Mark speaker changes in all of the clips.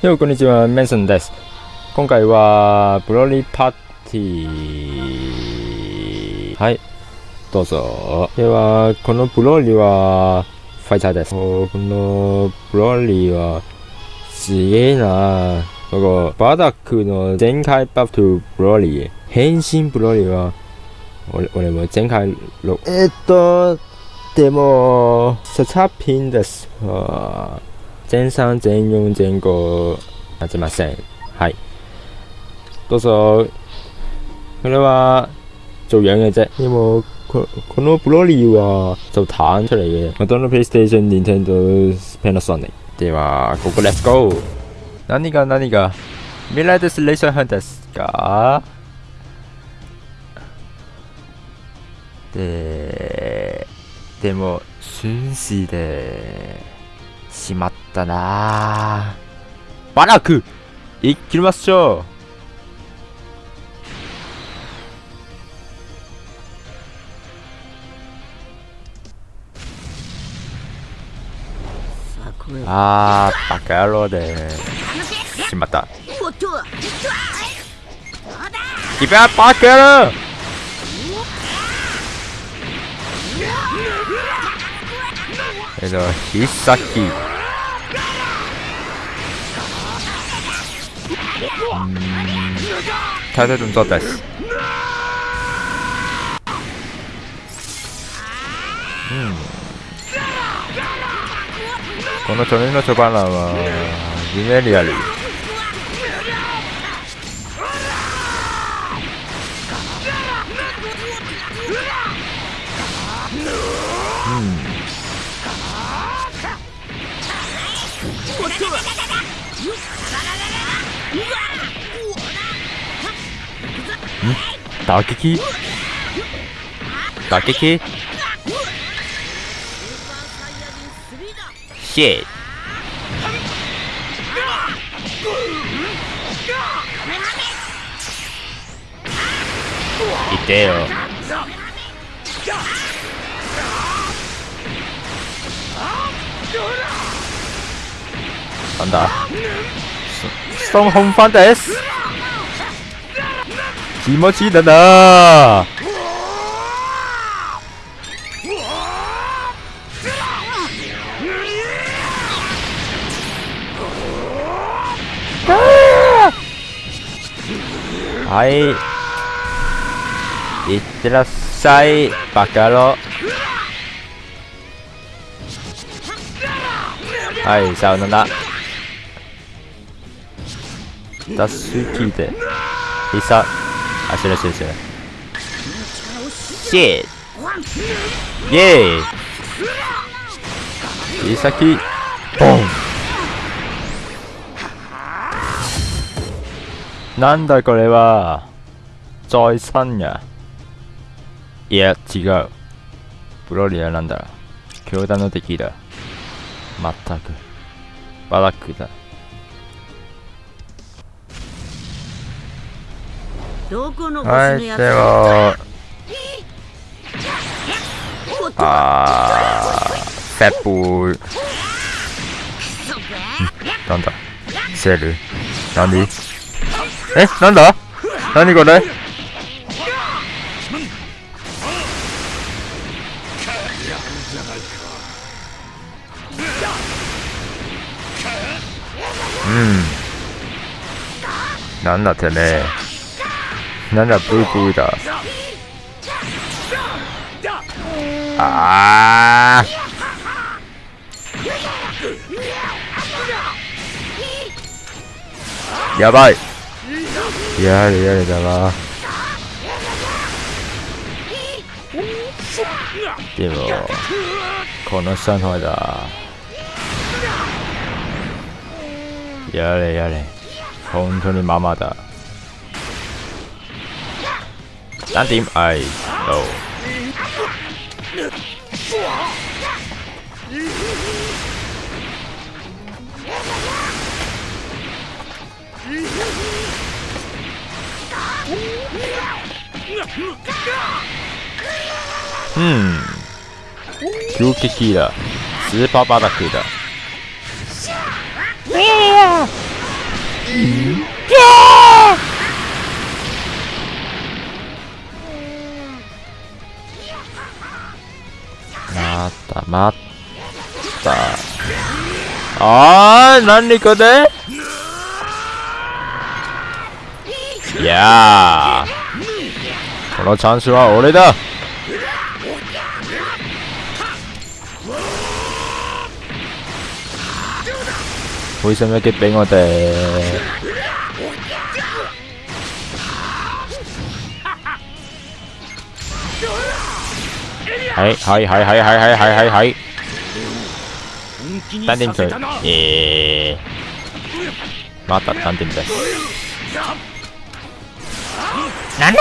Speaker 1: ようこんにちは、メンソンです。今回は、ブロリーパーティー。はい、どうぞ。では、このブロリーは、ファイターです。このブロリーは、すげえなこのバダックの全開バフとブロリー。変身ブロリーは、俺俺も全開6。えっと、でも、差差品です。あー全3、全4、全5、なってません。はい。どうぞ。これは、做樣嘅啫。因為ここのブロリーは就彈出嚟嘅。麥當勞 PlayStation、Nintendo、Panasonic。では、ここ Let's go。何が何が？未来です、レーサーハンですかで、でも、순시で、しまったな。バラク行きましょう。あーバカ野郎で。しまった。キベアバカ野郎えっと必殺太太動作です。うん。この鳥のチョバナは、夢リアル。打撃？打撃？シェいてよ。なんだ？ストーンホンファンです。気持ちいいだな。はい。いってらっしゃいバカ野はいさよならダッシュ聞いて。必殺あ、知ら知ら知ら。シェイェーイい先。ボンなんだこれは。再三や。いや違う。ブロリアなんだ。強打の敵だ。まったく。バラックだ。
Speaker 2: どこの
Speaker 1: はい、で
Speaker 2: 星のやつ
Speaker 1: は、あー、フェップなんだ？セール？何？え？なんだ？何これ？うん。なんだてめえなんだブーブーだあー。やばい。やれやれだわでもこの下の方だ。やれやれ。本当にママだ。淡定，哎，哦。嗯，Q 击击的，直巴巴的 Q 的。またまた。あー何これ？いやーこのチャンスは俺だ。為什麼要擊俾我哋？係係係係係係係係係，單點水，耶！また單點です。何？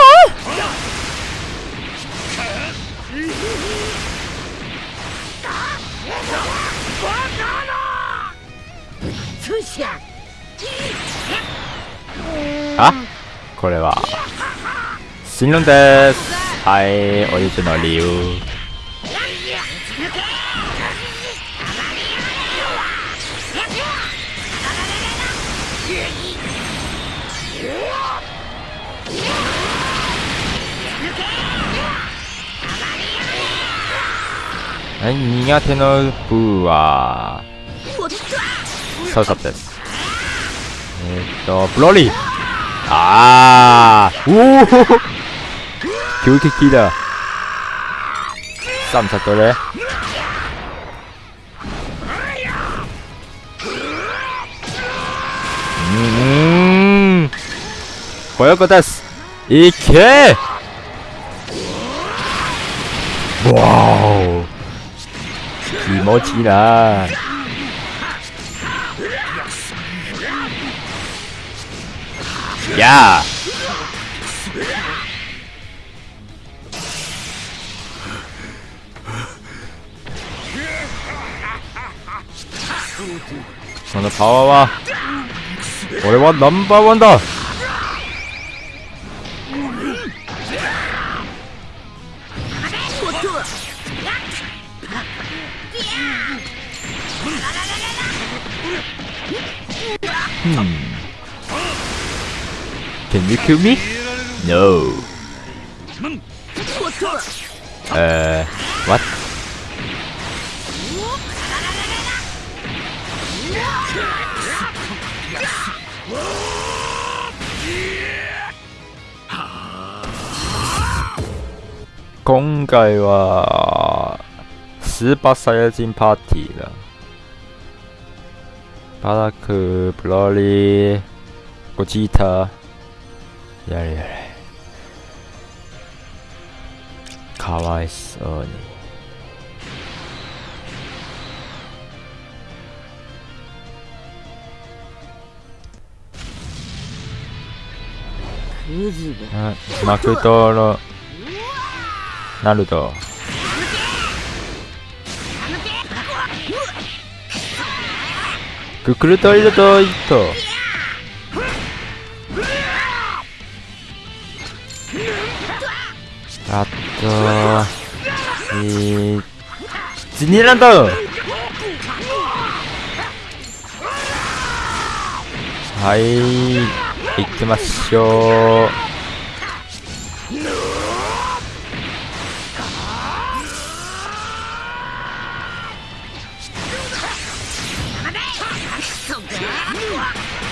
Speaker 1: あこれは新論ですはいお湯の理由はい苦手の部は。サウサップです。えー、っとブロリー。あー。おお 急激だ。3チャットでこういうことですいけわお気持ちいいなやあそのパワーは俺はナンバーワンだうん Can you kill me? No. Uh, what? 今回はスーパーサイヤ人パーティーだ。パラク、ブロリー、ゴジータ、やれやれ。かわいそうに。マクドロナルドククルトイルトイット。あとえー、ジニーランド。はい。行きましょう。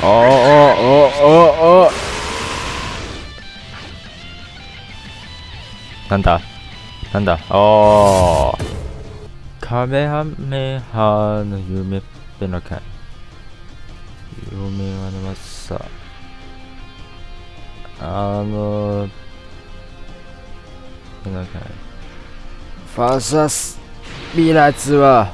Speaker 1: おおおおおなんだ？なんだ？おー。カメハメハの夢ってのか夢はのまさ。あのなんかファーサスミラツは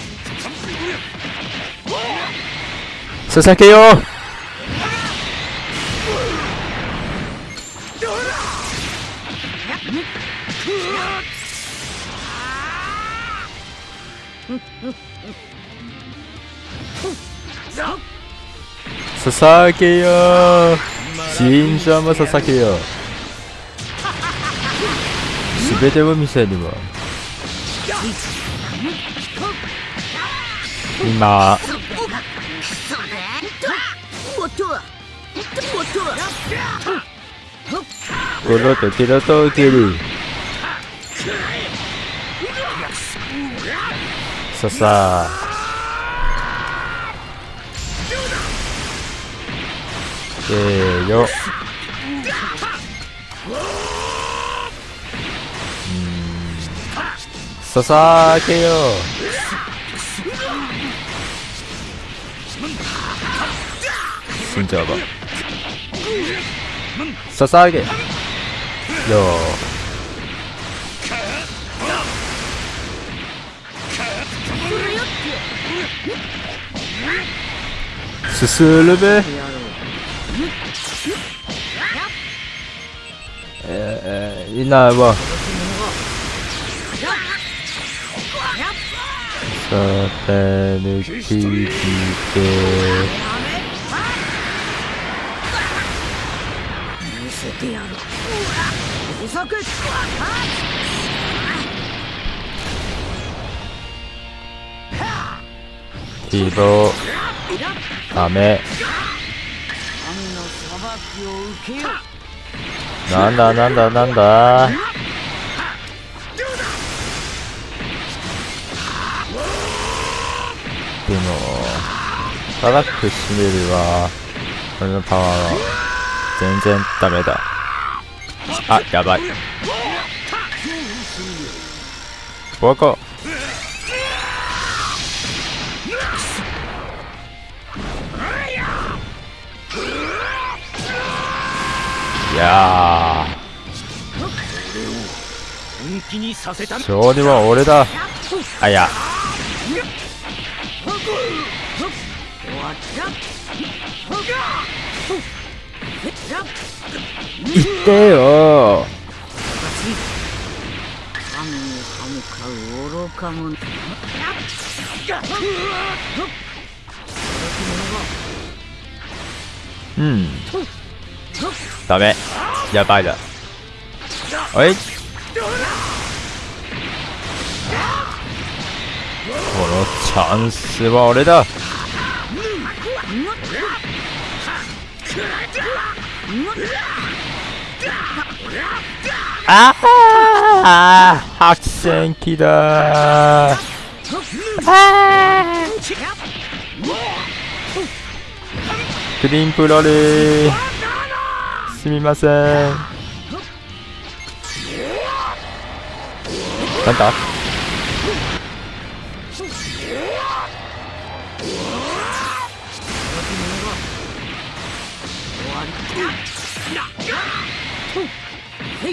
Speaker 1: 佐々木よ捧げよ神者も捧げよすべてを見せるわ。今この時のとけるささ。せーよささけよ。死んじゃうばささげよすするべえー、いないわさて抜
Speaker 2: せてやる不足
Speaker 1: 希望ダメ。なんだなんだなんだ。でもバラック閉めるは俺のパワーは全然ダメだ。あやばい。ボコいや勝利は俺だ。あいや。
Speaker 2: 終わっ
Speaker 1: てよ。
Speaker 2: 神に歯向かう愚か者
Speaker 1: うん。ダメ。やばいだ。おい。このチャンスは俺だ。ああ白線機だ。クリーンプロリー。すみません。なんだ？
Speaker 2: こ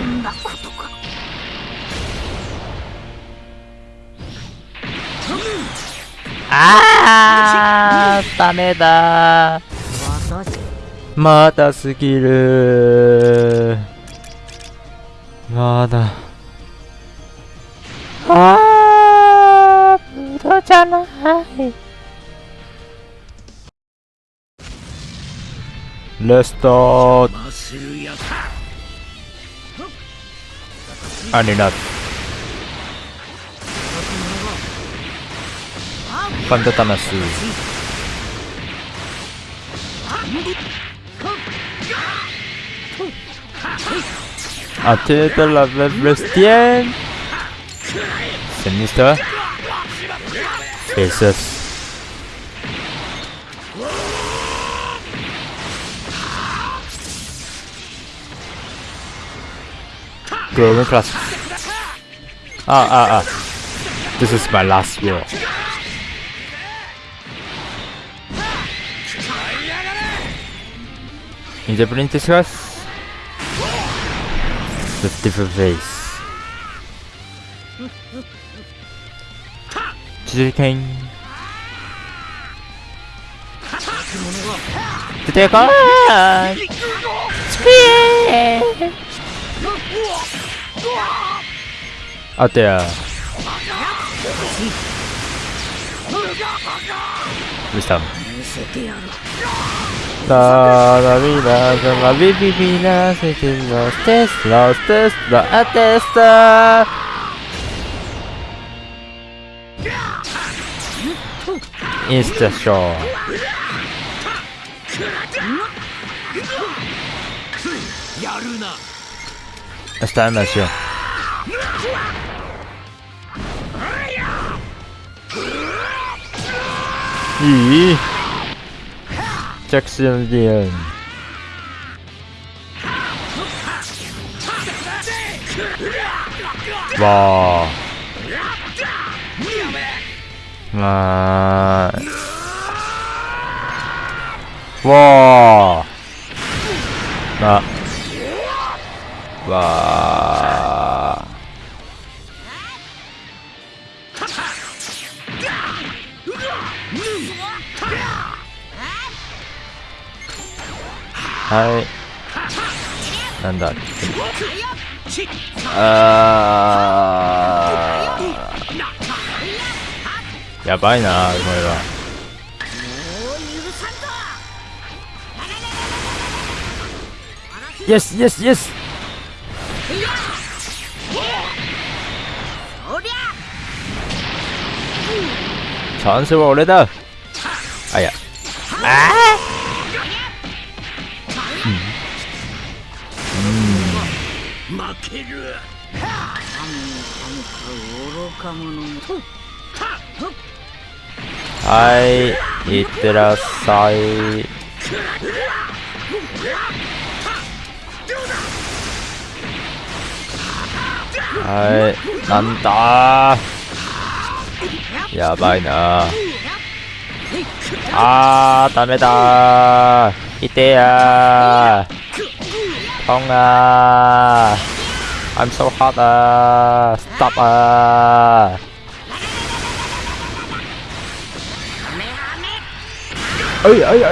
Speaker 2: んなことか
Speaker 1: あダメだ
Speaker 2: 私
Speaker 1: まだすぎる。まだ。あー無駄じゃない。レスト。アニナファンタタマスアテータラブレスティエンセミスターフェイセス Golden Class. Ah, ah, ah. This is my last war. In the Princess House, with different face. Chicken. 出てこーいスピーあとやどうしたの
Speaker 2: 見せてやる
Speaker 1: La vida de la vivina se los test, los test, la atesta. Insta show.
Speaker 2: やるな
Speaker 1: Está en nación. Y Jackson Lien. 와. 아. Hai. なんだ。あーやばいなこれは
Speaker 2: もう許さんぞ
Speaker 1: Yes yes yes
Speaker 2: おりゃ
Speaker 1: チャンスは俺だ。あいや。
Speaker 2: 負ける。神の神か愚か者め
Speaker 1: はいいってらっしゃい。はいなんだ。やばいな。あーダメだー。いてやー。トンがー。I'm so hot あー Stop あー哎哎哎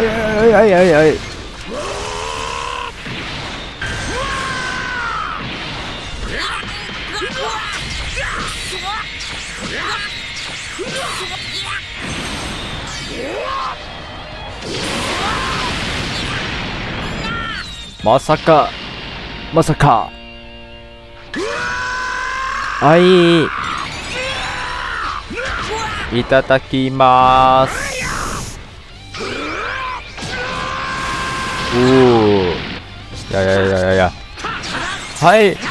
Speaker 1: 哎哎哎哎！まさかまさかはい。いただきます。おおいやいやいやいやいや。はい。